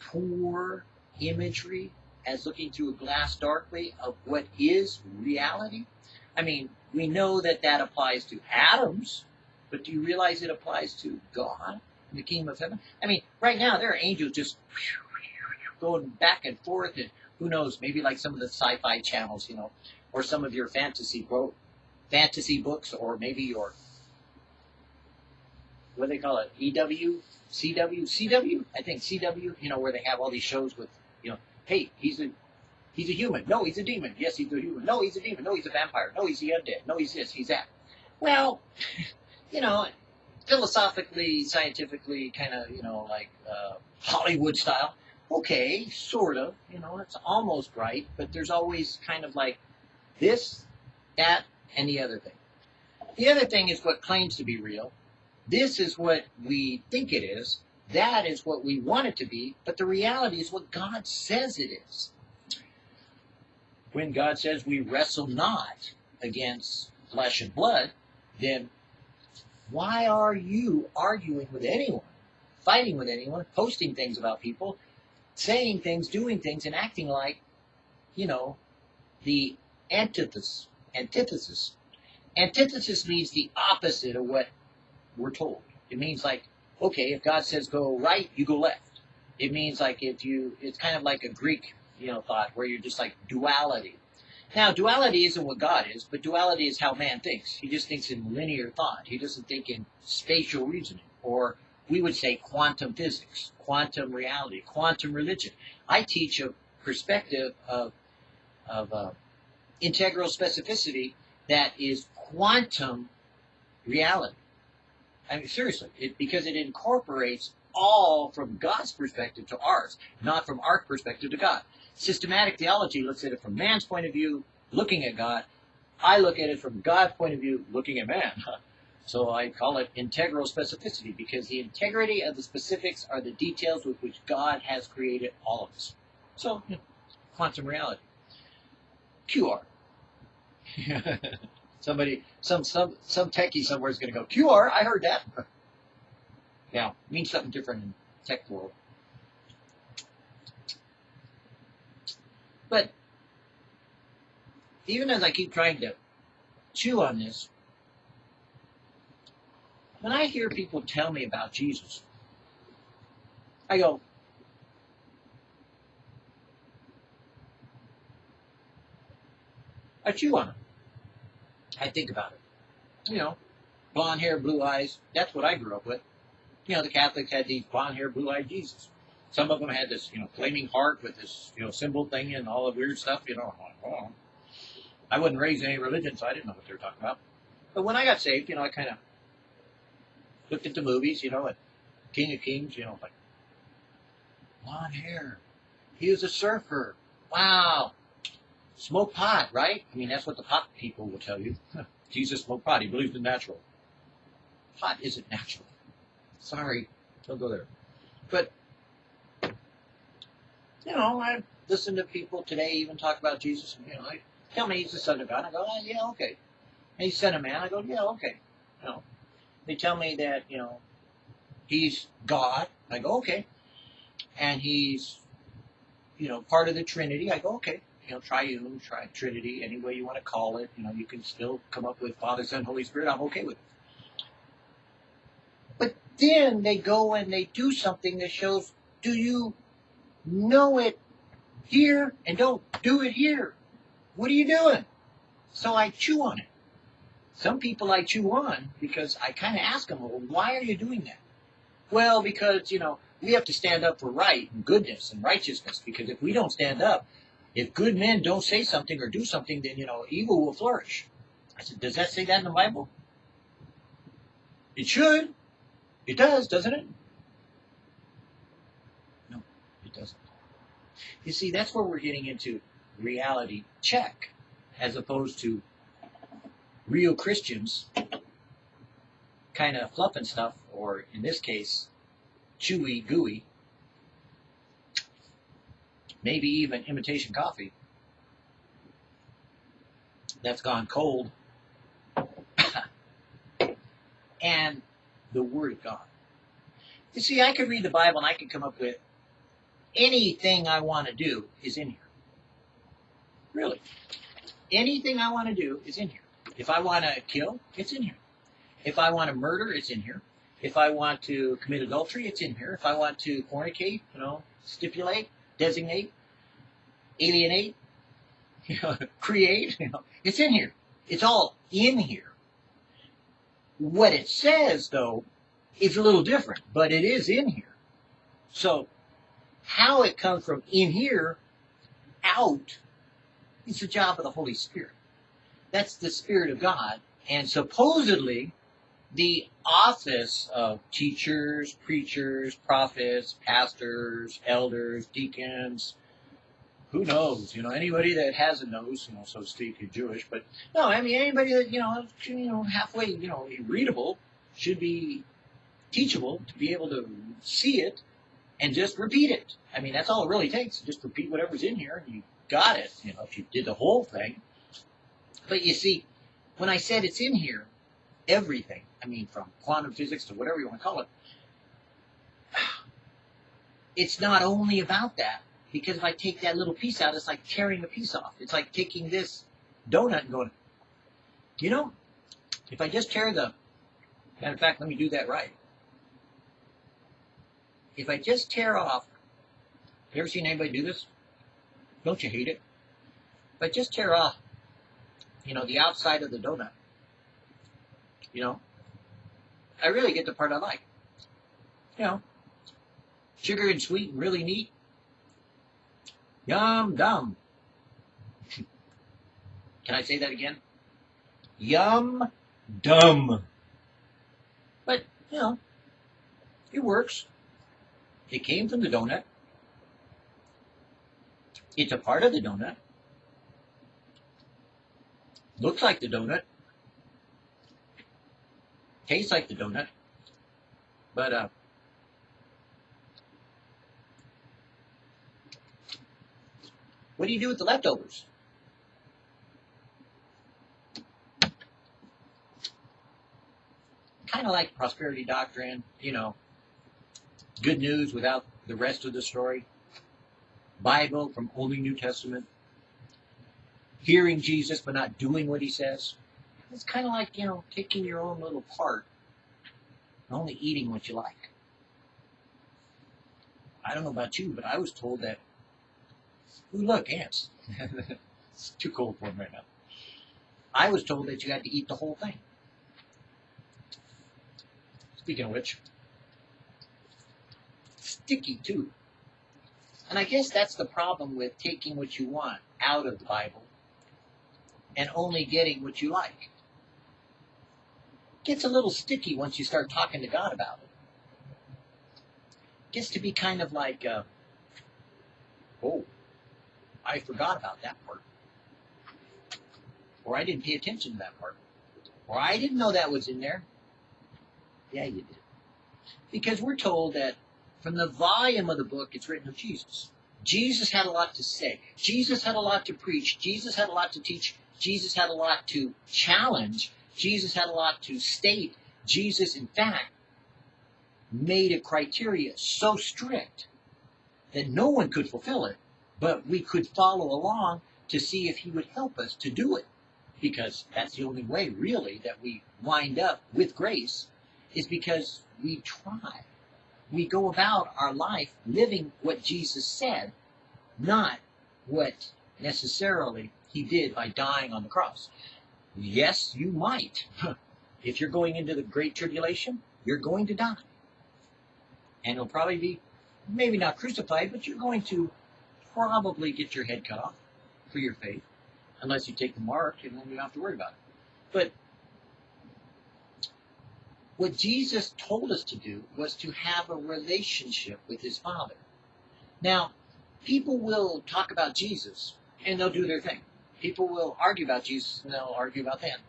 poor imagery as looking through a glass darkly of what is reality. I mean, we know that that applies to atoms, but do you realize it applies to God and the kingdom of heaven? I mean, right now there are angels just going back and forth, and who knows, maybe like some of the sci-fi channels, you know, or some of your fantasy quote fantasy books, or maybe your what do they call it, EW, CW, CW, I think CW, you know, where they have all these shows with, you know, hey, he's a he's a human. No, he's a demon. Yes, he's a human. No, he's a demon. No, he's a vampire. No, he's the undead. No, he's this, he's that. Well, <laughs> you know, philosophically, scientifically, kind of, you know, like uh, Hollywood style. Okay, sort of. You know, it's almost right, but there's always kind of like this, that, and the other thing. The other thing is what claims to be real. This is what we think it is. That is what we want it to be, but the reality is what God says it is. When God says we wrestle not against flesh and blood, then why are you arguing with anyone, fighting with anyone, posting things about people, saying things, doing things, and acting like, you know, the antithesis? Antithesis. Antithesis means the opposite of what we're told. It means like okay, if God says go right, you go left. It means like if you, it's kind of like a Greek, you know, thought where you're just like duality. Now, duality isn't what God is, but duality is how man thinks. He just thinks in linear thought. He doesn't think in spatial reasoning, or we would say quantum physics, quantum reality, quantum religion. I teach a perspective of, of uh, integral specificity that is quantum reality. I mean, seriously, it, because it incorporates all from God's perspective to ours, not from our perspective to God. Systematic theology looks at it from man's point of view, looking at God. I look at it from God's point of view, looking at man. <laughs> So I call it integral specificity because the integrity of the specifics are the details with which God has created all of us. So, you know, quantum reality. QR. <laughs> Somebody, some some some techie somewhere is going to go QR. I heard that. <laughs> Yeah, means something different in tech world. But even as I keep trying to chew on this, when I hear people tell me about Jesus, I go, I chew on it. I think about it. You know, blonde hair, blue eyes. That's what I grew up with. You know, the Catholics had these blonde hair, blue eyed Jesus. Some of them had this, you know, flaming heart with this, you know, symbol thing and all the weird stuff. You know, like, oh. I wasn't raised in any religion, so I didn't know what they were talking about. But when I got saved, you know, I kind of looked at the movies, you know, at King of Kings, you know, like blonde hair. He was a surfer. Wow. Smoke pot, right? I mean, that's what the pot people will tell you. <laughs> Jesus smoked pot. He believes in natural. Pot isn't natural. Sorry, don't go there. But, you know, I listen to people today even talk about Jesus. And, you know, they tell me he's the Son of God. I go, oh, yeah, okay. And Son of Man. I go, yeah, okay. You know, they tell me that, you know, he's God. I go, okay. And he's, you know, part of the Trinity. I go, okay you know, triune, tri- Trinity, any way you want to call it. You know, you can still come up with Father, Son, Holy Spirit. I'm okay with it. But then they go and they do something that shows, do you know it here and don't do it here? What are you doing? So I chew on it. Some people I chew on because I kind of ask them, well, why are you doing that? Well, because, you know, we have to stand up for right and goodness and righteousness because if we don't stand up, if good men don't say something or do something, then, you know, evil will flourish. I said, does that say that in the Bible? It should. It does, doesn't it? No, it doesn't. You see, that's where we're getting into reality check as opposed to real Christians kind of fluffing stuff, or in this case, chewy, gooey, maybe even imitation coffee that's gone cold, <laughs> and the Word of God. You see, I could read the Bible and I could come up with anything I want to do is in here. Really. Anything I want to do is in here. If I want to kill, it's in here. If I want to murder, it's in here. If I want to commit adultery, it's in here. If I want to fornicate, you know, stipulate, designate, alienate, <laughs> you know, create, you know, it's in here. It's all in here. What it says, though, is a little different, but it is in here. So, how it comes from in here out is the job of the Holy Spirit. That's the Spirit of God. And supposedly, the office of teachers, preachers, prophets, pastors, elders, deacons, who knows? You know, anybody that has a nose, you know, so to speak, is Jewish. But no, I mean, anybody that you know, you know, halfway, you know, readable should be teachable to be able to see it and just repeat it. I mean, that's all it really takes. Just repeat whatever's in here, and you got it. You know, if you did the whole thing. But you see, when I said it's in here, everything. I mean, from quantum physics to whatever you want to call it. <sighs> It's not only about that because if I take that little piece out, it's like tearing a piece off. It's like taking this donut and going, you know, if I just tear the, matter of fact, let me do that right. If I just tear off, you ever seen anybody do this? Don't you hate it? If I just tear off, you know, the outside of the donut, you know, I really get the part I like. You know, sugar and sweet and really neat. Yum dum. <laughs> Can I say that again? Yum dum. But, you know, it works. It came from the donut. It's a part of the donut. Looks like the donut. Tastes like the donut. But, uh, What do you do with the leftovers? Kind of like prosperity doctrine, you know, good news without the rest of the story. Bible from Old and New Testament. Hearing Jesus but not doing what he says. It's kind of like, you know, taking your own little part and only eating what you like. I don't know about you, but I was told that Ooh, look, ants. <laughs> it's too cold for them right now. I was told that you had to eat the whole thing. Speaking of which, sticky too. And I guess that's the problem with taking what you want out of the Bible and only getting what you like. It gets a little sticky once you start talking to God about it. it gets to be kind of like, uh, oh, I forgot about that part. Or I didn't pay attention to that part. Or I didn't know that was in there. Yeah, you did. Because we're told that from the volume of the book, it's written of Jesus. Jesus had a lot to say. Jesus had a lot to preach. Jesus had a lot to teach. Jesus had a lot to challenge. Jesus had a lot to state. Jesus, in fact, made a criteria so strict that no one could fulfill it but we could follow along to see if he would help us to do it. Because that's the only way, really, that we wind up with grace, is because we try. We go about our life living what Jesus said, not what necessarily he did by dying on the cross. Yes, you might. <laughs> if you're going into the great tribulation, you're going to die. And it'll probably be, maybe not crucified, but you're going to probably get your head cut off for your faith, unless you take the mark, and then you don't have to worry about it. But what Jesus told us to do was to have a relationship with his Father. Now, people will talk about Jesus, and they'll do their thing. People will argue about Jesus, and they'll argue about them.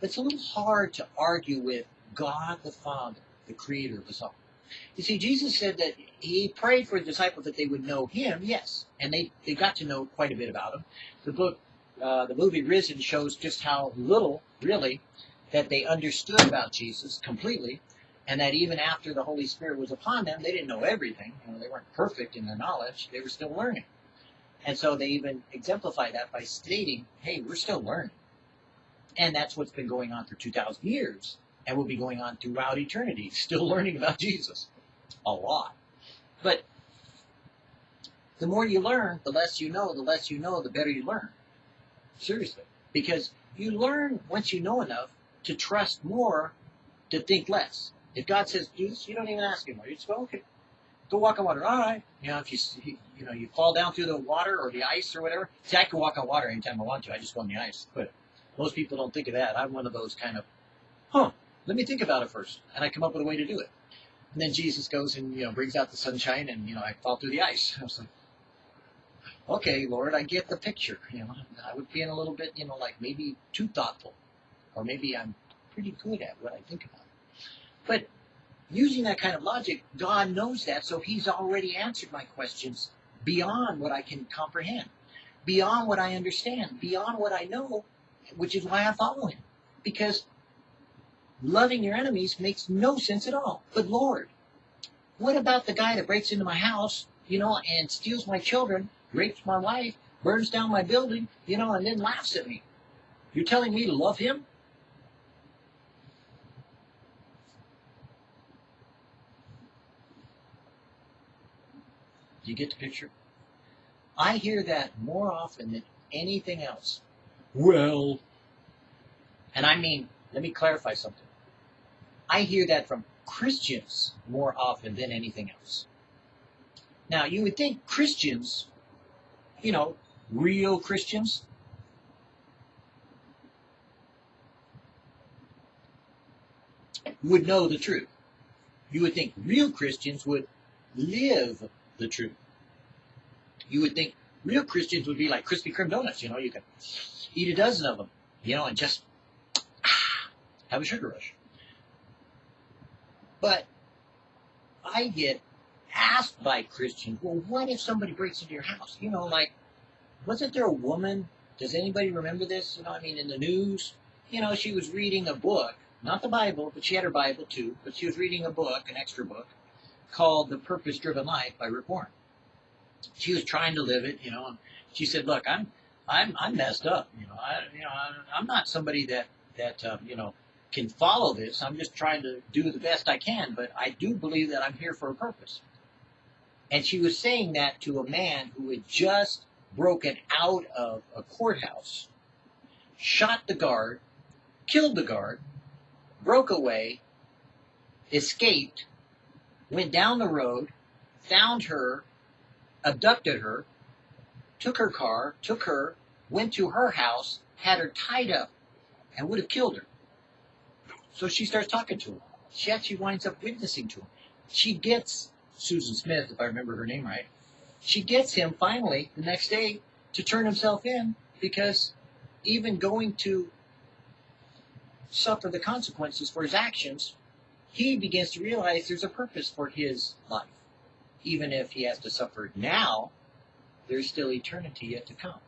But it's a little hard to argue with God the Father, the creator of us all. You see, Jesus said that he prayed for the disciples that they would know him, yes, and they, they got to know quite a bit about him. The book, uh, the movie Risen shows just how little, really, that they understood about Jesus completely, and that even after the Holy Spirit was upon them, they didn't know everything. You know, they weren't perfect in their knowledge; they were still learning. And so they even exemplify that by stating, "Hey, we're still learning," and that's what's been going on for two thousand years, and will be going on throughout eternity, <laughs> still learning about Jesus, a lot. But the more you learn, the less you know. The less you know, the better you learn. Seriously, because you learn once you know enough to trust more, to think less. If God says do this, you don't even ask Him. You just go, okay, go walk on water. All right. You know, if you you know you fall down through the water or the ice or whatever. See, I can walk on water anytime I want to. I just go on the ice. But most people don't think of that. I'm one of those kind of, huh? Let me think about it first, and I come up with a way to do it. And then Jesus goes and you know brings out the sunshine, and you know I fall through the ice. <laughs> I was like, okay, Lord, I get the picture. You know, I would be in a little bit, you know, like maybe too thoughtful, or maybe I'm pretty good at what I think about. But using that kind of logic, God knows that, so He's already answered my questions beyond what I can comprehend, beyond what I understand, beyond what I know, which is why I follow Him. Because loving your enemies makes no sense at all. But Lord, what about the guy that breaks into my house, you know, and steals my children, rapes my wife, burns down my building, you know, and then laughs at me? You're telling me to love him? Do you get the picture? I hear that more often than anything else. Well, and I mean, let me clarify something. I hear that from Christians more often than anything else. Now, you would think Christians, you know, real Christians, would know the truth. You would think real Christians would live the truth. You would think real Christians would be like Krispy Kreme donuts. You know, you can eat a dozen of them, you know, and just ah, have a sugar rush. But I get asked by Christians, well, what if somebody breaks into your house? You know, like, wasn't there a woman? Does anybody remember this? You know, I mean, in the news, you know, she was reading a book, not the Bible, but she had her Bible too, but she was reading a book, an extra book, called The Purpose Driven Life by Rick Warren. She was trying to live it, you know, and she said, "Look, I'm, I'm, I'm messed up. You know, I, you know, I'm not somebody that that um, you know can follow this. I'm just trying to do the best I can, but I do believe that I'm here for a purpose." And she was saying that to a man who had just broken out of a courthouse, shot the guard, killed the guard, broke away, escaped, went down the road, found her, abducted her, took her car, took her, went to her house, had her tied up, and would have killed her. So she starts talking to him. She actually winds up witnessing to him. She gets Susan Smith, if I remember her name right. She gets him finally the next day to turn himself in because even going to suffer the consequences for his actions he begins to realize there's a purpose for his life. Even if he has to suffer now, there's still eternity yet to come.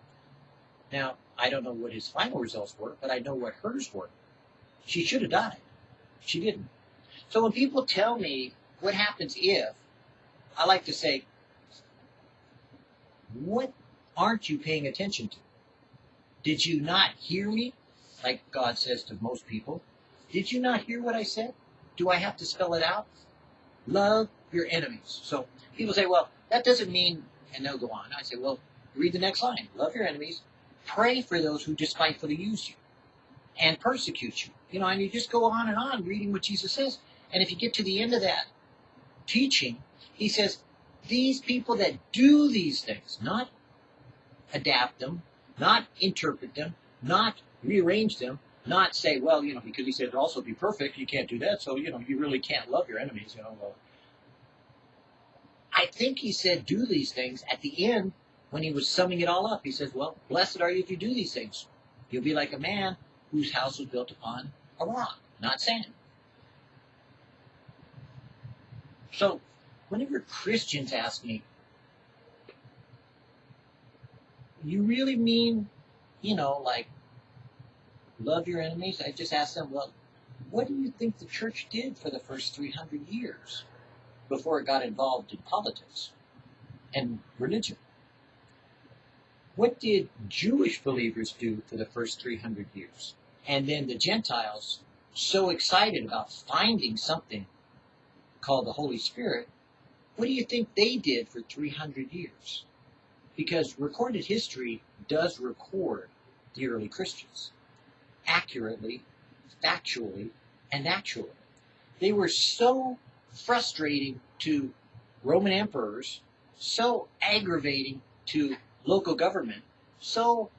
Now, I don't know what his final results were, but I know what hers were. She should have died. She didn't. So when people tell me what happens if, I like to say, what aren't you paying attention to? Did you not hear me? Like God says to most people. Did you not hear what I said? Do I have to spell it out? Love your enemies. So people say, well, that doesn't mean, and they'll go on. I say, well, read the next line. Love your enemies. Pray for those who despitefully use you and persecute you. You know, and you just go on and on reading what Jesus says. And if you get to the end of that teaching, he says, these people that do these things, not adapt them, not interpret them, not rearrange them, not say, well, you know, because he said also be perfect, you can't do that, so, you know, you really can't love your enemies, you know. Well, I think he said do these things at the end when he was summing it all up. He says, well, blessed are you if you do these things. You'll be like a man whose house was built upon a rock, not sand. So, whenever Christians ask me, you really mean, you know, like, love your enemies? I just ask them, well, what do you think the church did for the first 300 years before it got involved in politics and religion? What did Jewish believers do for the first 300 years? And then the Gentiles, so excited about finding something called the Holy Spirit, what do you think they did for 300 years? Because recorded history does record the early Christians accurately, factually, and actually. They were so frustrating to Roman emperors, so aggravating to local government, so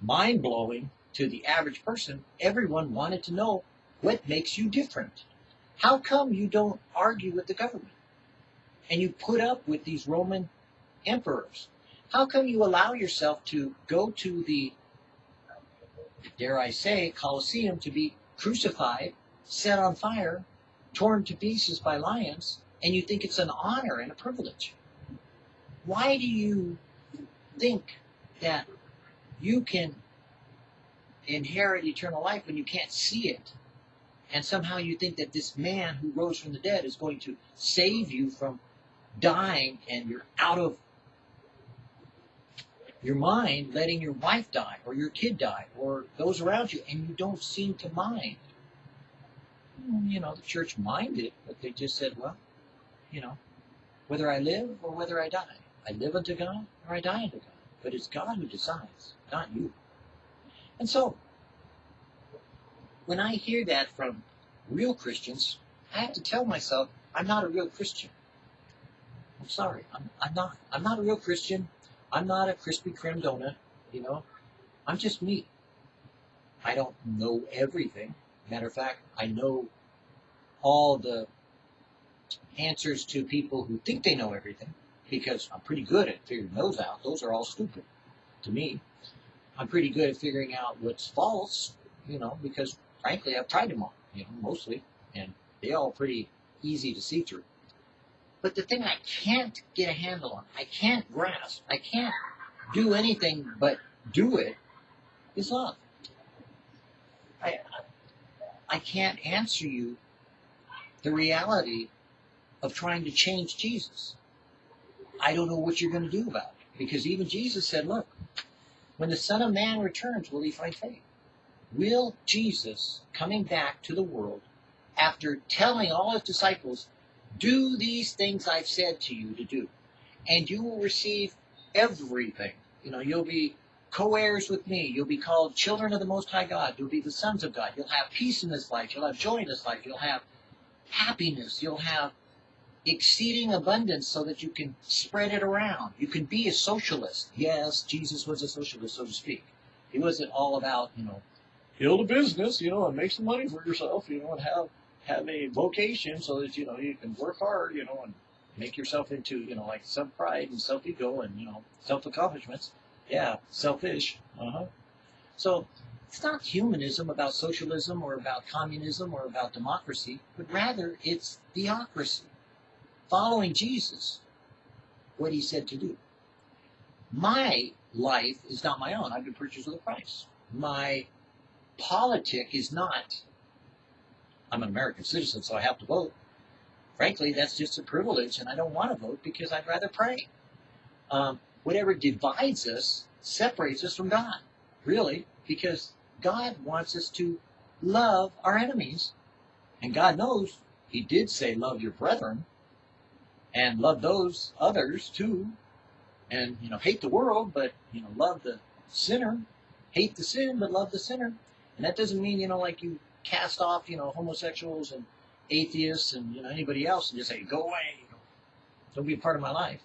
mind blowing to the average person, everyone wanted to know what makes you different. How come you don't argue with the government? And you put up with these Roman emperors? How come you allow yourself to go to the, dare I say, Colosseum to be crucified, set on fire, torn to pieces by lions, and you think it's an honor and a privilege? Why do you think that you can inherit eternal life when you can't see it? And somehow you think that this man who rose from the dead is going to save you from dying and you're out of your mind letting your wife die or your kid die or those around you and you don't seem to mind. You know, the church minded, but they just said, well, you know, whether I live or whether I die, I live unto God or I die unto God. But it's God who decides, not you. And so, when I hear that from real Christians, I have to tell myself I'm not a real Christian. I'm sorry, I'm, I'm not. I'm not a real Christian. I'm not a Krispy Kreme donut. You know, I'm just me. I don't know everything. Matter of fact, I know all the answers to people who think they know everything because I'm pretty good at figuring those out. Those are all stupid to me. I'm pretty good at figuring out what's false, you know, because frankly, I've tried them all, you know, mostly, and they're all pretty easy to see through. But the thing I can't get a handle on, I can't grasp, I can't do anything but do it, is love. I, I can't answer you the reality of trying to change Jesus. I don't know what you're going to do about it. Because even Jesus said, look, when the Son of Man returns, will he find faith? Will Jesus, coming back to the world, after telling all his disciples, do these things I've said to you to do, and you will receive everything. You know, you'll be co-heirs with me. You'll be called children of the Most High God. You'll be the sons of God. You'll have peace in this life. You'll have joy in this life. You'll have happiness. You'll have exceeding abundance so that you can spread it around. You can be a socialist. Yes, Jesus was a socialist, so to speak. He wasn't all about, you know, build a business, you know, and make some money for yourself, you know, and have have a vocation so that, you know, you can work hard, you know, and make yourself into, you know, like self pride and self ego and, you know, self accomplishments. Yeah, selfish. Uh huh. So it's not humanism about socialism or about communism or about democracy, but rather it's theocracy following Jesus, what he said to do. My life is not my own. I've been purchased with a price. My politic is not, I'm an American citizen, so I have to vote. Frankly, that's just a privilege, and I don't want to vote because I'd rather pray. Um, whatever divides us separates us from God, really, because God wants us to love our enemies. And God knows He did say, Love your brethren and love those others too, and you know hate the world, but you know love the sinner, hate the sin, but love the sinner, and that doesn't mean you know like you cast off you know homosexuals and atheists and you know anybody else and just say go away, don't be a part of my life.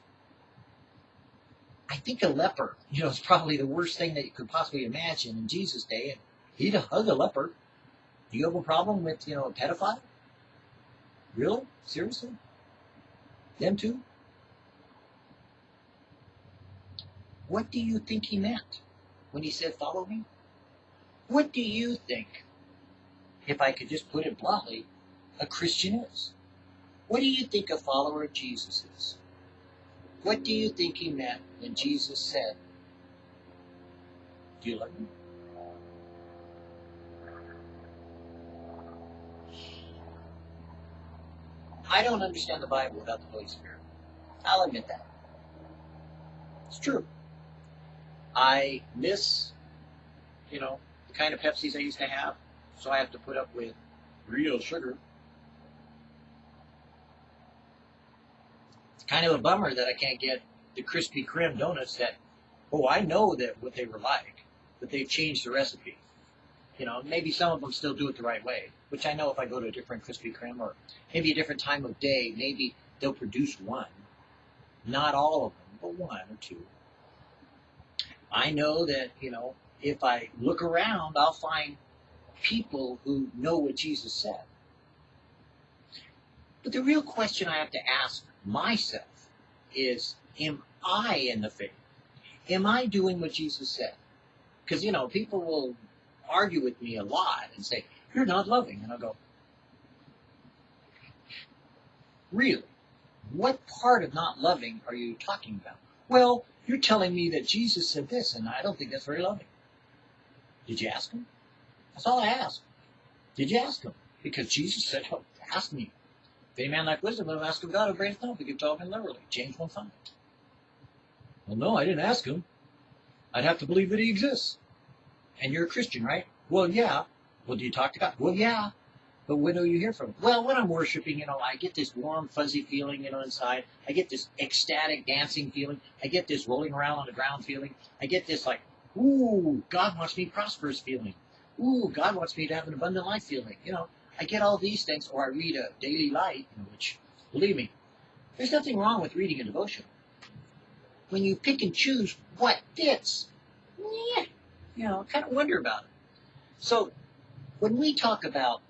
I think a leper, you know, is probably the worst thing that you could possibly imagine in Jesus' day, and he'd hug a leper. Do you have a problem with you know a pedophile? Really? Seriously? Them too? What do you think he meant when he said, Follow me? What do you think, if I could just put it bluntly, a Christian is? What do you think a follower of Jesus is? What do you think he meant when Jesus said, Do you love me? I don't understand the Bible without the Holy Spirit. I'll admit that. It's true. I miss, you know, the kind of Pepsis I used to have, so I have to put up with real sugar. It's kind of a bummer that I can't get the Krispy Kreme donuts that, oh, I know that what they were like, but they've changed the recipe. You know, maybe some of them still do it the right way, which I know if I go to a different Krispy Kreme or maybe a different time of day, maybe they'll produce one. Not all of them, but one or two. I know that, you know, if I look around, I'll find people who know what Jesus said. But the real question I have to ask myself is, am I in the faith? Am I doing what Jesus said? Because, you know, people will argue with me a lot and say, You're not loving. And I'll go, Really? What part of not loving are you talking about? Well, you're telling me that Jesus said this, and I don't think that's very loving. Did you ask him? That's all I ask. Did you ask him? Because Jesus said, oh, Ask me. If any man lack wisdom, let him ask of God, who grants not, but gives all men liberally. James 1 5. Well, no, I didn't ask him. I'd have to believe that he exists. And you're a Christian, right? Well, yeah. Well, do you talk to God? Well, yeah. But when do you hear from him? Well, when I'm worshiping, you know, I get this warm, fuzzy feeling, you know, inside. I get this ecstatic dancing feeling. I get this rolling around on the ground feeling. I get this like, ooh, God wants me prosperous feeling. Ooh, God wants me to have an abundant life feeling. You know, I get all these things, or I read a daily light, which, believe me, there's nothing wrong with reading a devotion. When you pick and choose what fits, yeah, you know, kind of wonder about it. So, when we talk about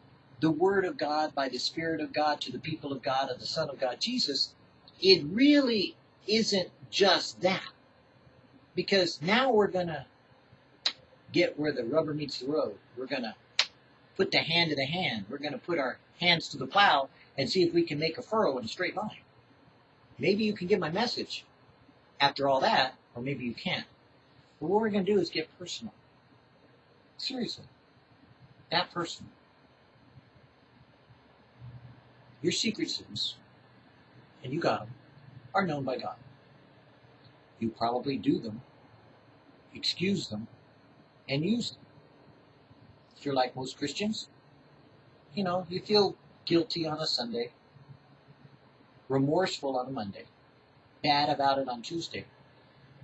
the Word of God by the Spirit of God to the people of God and the Son of God, Jesus, it really isn't just that. Because now we're going to get where the rubber meets the road. We're going to put the hand to the hand. We're going to put our hands to the plow and see if we can make a furrow in a straight line. Maybe you can get my message after all that, or maybe you can't. But what we're going to do is get personal. Seriously. That personal. Your secret sins, and you got them, are known by God. You probably do them, excuse them, and use them. If you're like most Christians, you know, you feel guilty on a Sunday, remorseful on a Monday, bad about it on Tuesday.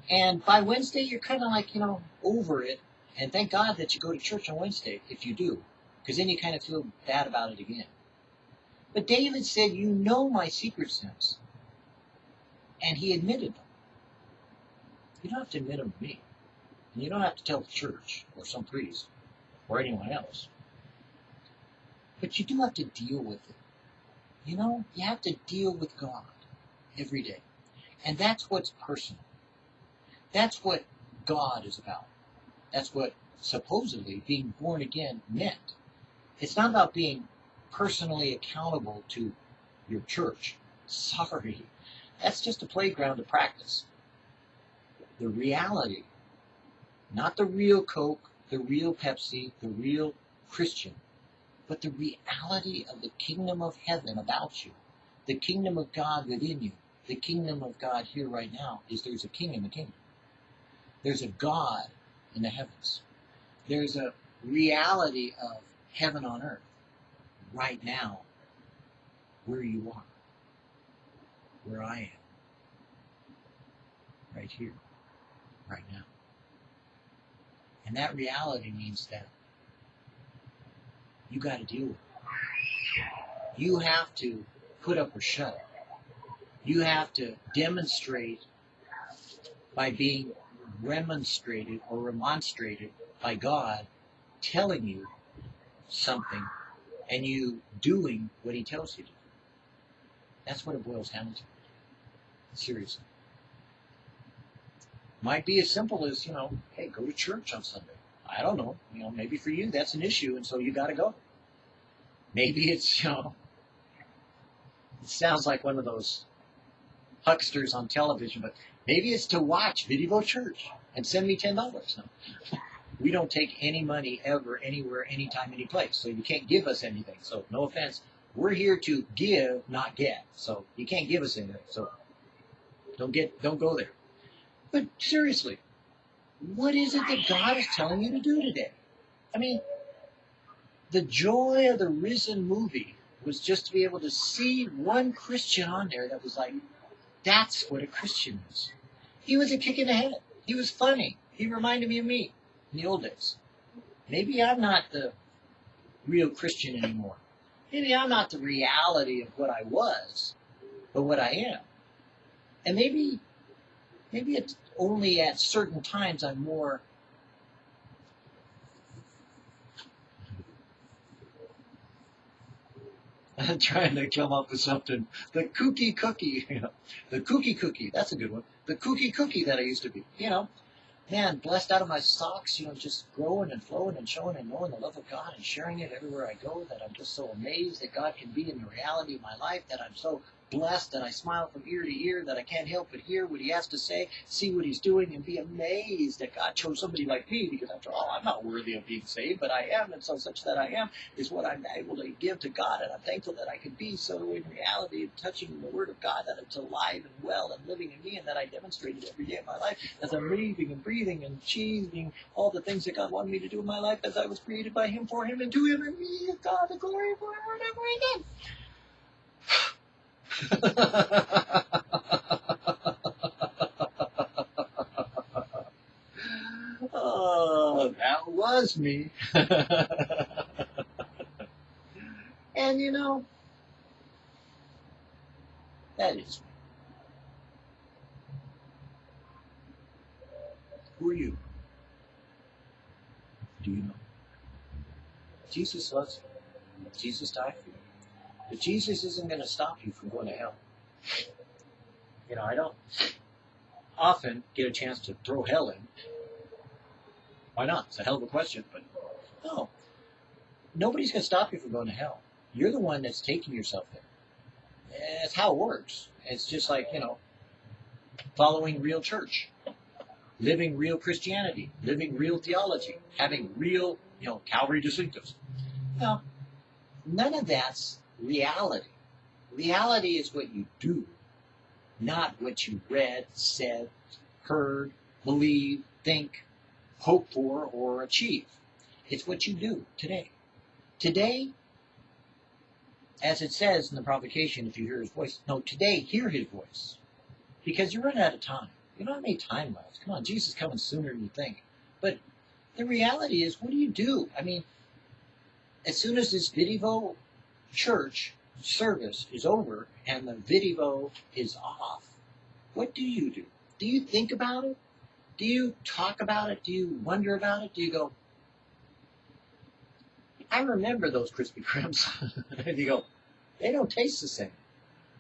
And by Wednesday, you're kind of like, you know, over it. And thank God that you go to church on Wednesday, if you do, because then you kind of feel bad about it again. But David said, You know my secret sins. And he admitted them. You don't have to admit them to me. And you don't have to tell the church or some priest or anyone else. But you do have to deal with it. You know, you have to deal with God every day. And that's what's personal. That's what God is about. That's what supposedly being born again meant. It's not about being personally accountable to your church. Sorry. That's just a playground to practice. The reality, not the real Coke, the real Pepsi, the real Christian, but the reality of the kingdom of heaven about you, the kingdom of God within you, the kingdom of God here right now is there's a king in the kingdom. There's a God in the heavens. There's a reality of heaven on earth right now where you are, where I am, right here, right now. And that reality means that you got to deal with it. You have to put up or shut up. You have to demonstrate by being remonstrated or remonstrated by God telling you something and you doing what he tells you to do. That's what it boils down to. Seriously. Might be as simple as, you know, hey, go to church on Sunday. I don't know. You know, maybe for you that's an issue and so you gotta go. Maybe it's, you know, It sounds like one of those hucksters on television, but maybe it's to watch Video Church and send me ten dollars. No. We don't take any money ever, anywhere, anytime, any place. So you can't give us anything. So no offense. We're here to give, not get. So you can't give us anything. So don't get don't go there. But seriously, what is it that God is telling you to do today? I mean, the joy of the risen movie was just to be able to see one Christian on there that was like, that's what a Christian is. He was a kick in the head. He was funny. He reminded me of me in the old days. Maybe I'm not the real Christian anymore. Maybe I'm not the reality of what I was, but what I am. And maybe, maybe it's only at certain times I'm more <laughs> trying to come up with something. The kooky cookie, <laughs> you know, the kooky cookie. That's a good one. The kooky cookie that I used to be. You know, man, blessed out of my socks, you know, just growing and flowing and showing and knowing the love of God and sharing it everywhere I go, that I'm just so amazed that God can be in the reality of my life, that I'm so blessed that I smile from ear to ear, that I can't help but hear what he has to say, see what he's doing, and be amazed that God chose somebody like me, because after all, I'm not worthy of being saved, but I am, and so such that I am is what I'm able to give to God, and I'm thankful that I can be so in reality, touching the Word of God, that it's alive and well and living in me, and that I demonstrate it every day of my life as I'm living and breathing and achieving all the things that God wanted me to do in my life as I was created by Him, for Him, and to Him, and me, God the glory forever and ever again. Oh, that was me. and you know, that is me. Who are you? Do you know? Jesus loves you. Jesus died for you. But Jesus isn't going to stop you from going to hell. You know, I don't often get a chance to throw hell in. Why not? It's a hell of a question, but no. Nobody's going to stop you from going to hell. You're the one that's taking yourself there. That's how it works. It's just like, you know, following real church, living real Christianity, living real theology, having real, you know, Calvary distinctives. Now, none of that's reality. Reality is what you do, not what you read, said, heard, believe, think, hope for, or achieve. It's what you do today. Today, as it says in the provocation, if you hear his voice, no, today, hear his voice. Because you're running out of time. You don't have any time left. Come on, Jesus is coming sooner than you think. But the reality is, what do you do? I mean, as soon as this video church service is over and the video is off, what do you do? Do you think about it? Do you talk about it? Do you wonder about it? Do you go, I remember those Krispy Kremes. <laughs> and you go, they don't taste the same.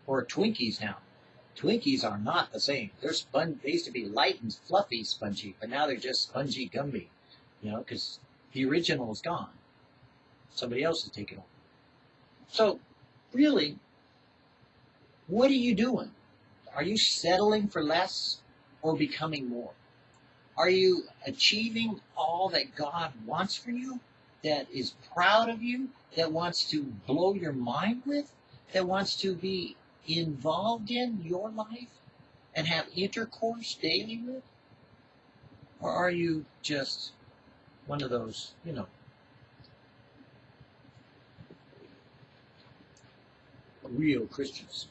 Or Twinkies now. Twinkies are not the same. They're spun. They used to be light and fluffy, spongy, but now they're just spongy, gummy. You know, because the original is gone. Somebody else has taken over. So, really, what are you doing? Are you settling for less or becoming more? Are you achieving all that God wants for you, that is proud of you, that wants to blow your mind with, that wants to be involved in your life and have intercourse daily with? Or are you just one of those, you know, real Christians.